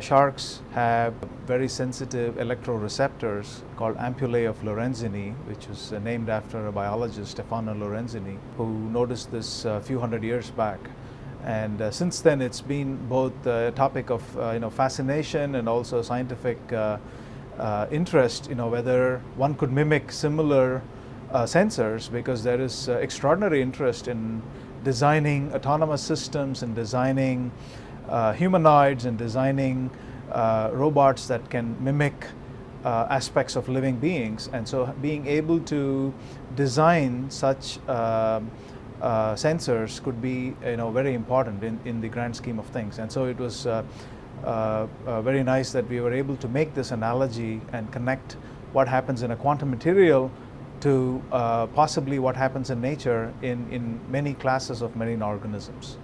Sharks have very sensitive electroreceptors called ampullae of Lorenzini, which was uh, named after a biologist, Stefano Lorenzini, who noticed this a few hundred years back. And uh, since then, it's been both a topic of uh, you know fascination and also scientific uh, uh, interest. You know whether one could mimic similar uh, sensors, because there is extraordinary interest in designing autonomous systems and designing uh, humanoids and designing uh, robots that can mimic uh, aspects of living beings. And so being able to design such um, uh, sensors could be you know, very important in, in the grand scheme of things. And so it was uh, uh, very nice that we were able to make this analogy and connect what happens in a quantum material to possibly what happens in nature in, in many classes of marine organisms.